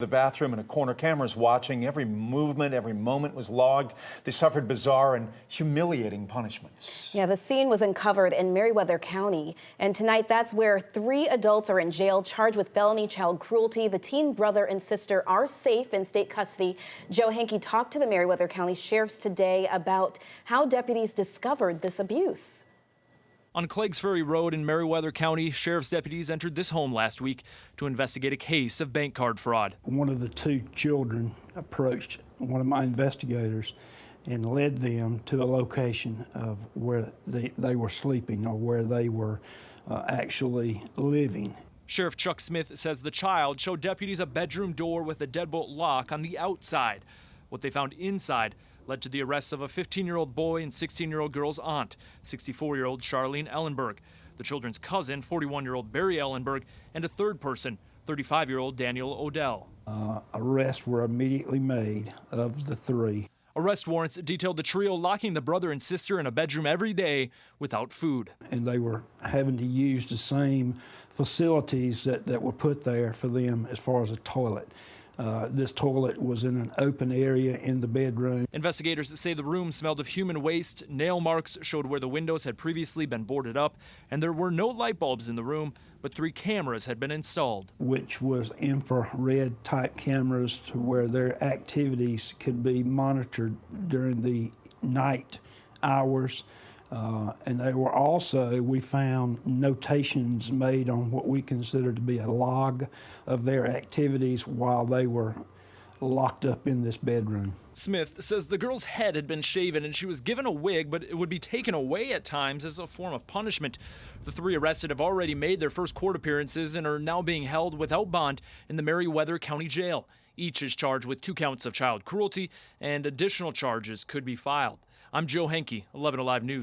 The bathroom and a corner cameras watching. Every movement, every moment was logged. They suffered bizarre and humiliating punishments. Yeah, the scene was uncovered in Meriwether County. And tonight, that's where three adults are in jail charged with felony child cruelty. The teen brother and sister are safe in state custody. Joe Henke talked to the Meriwether County sheriffs today about how deputies discovered this abuse. On Cleggs Ferry Road in Meriwether County, sheriff's deputies entered this home last week to investigate a case of bank card fraud. One of the two children approached one of my investigators and led them to a location of where they, they were sleeping or where they were uh, actually living. Sheriff Chuck Smith says the child showed deputies a bedroom door with a deadbolt lock on the outside. What they found inside led to the arrests of a 15 year old boy and 16 year old girl's aunt, 64 year old Charlene Ellenberg, the children's cousin, 41 year old Barry Ellenberg, and a third person, 35 year old Daniel Odell. Uh, arrests were immediately made of the three. Arrest warrants detailed the trio locking the brother and sister in a bedroom every day without food. And they were having to use the same facilities that, that were put there for them as far as a toilet. Uh, this toilet was in an open area in the bedroom. Investigators say the room smelled of human waste. Nail marks showed where the windows had previously been boarded up, and there were no light bulbs in the room, but three cameras had been installed. Which was infrared type cameras to where their activities could be monitored during the night hours. Uh, and they were also, we found notations made on what we consider to be a log of their activities while they were locked up in this bedroom. Smith says the girl's head had been shaven and she was given a wig, but it would be taken away at times as a form of punishment. The three arrested have already made their first court appearances and are now being held without bond in the Meriwether County Jail. Each is charged with two counts of child cruelty, and additional charges could be filed. I'm Joe Henke, 11 Alive News.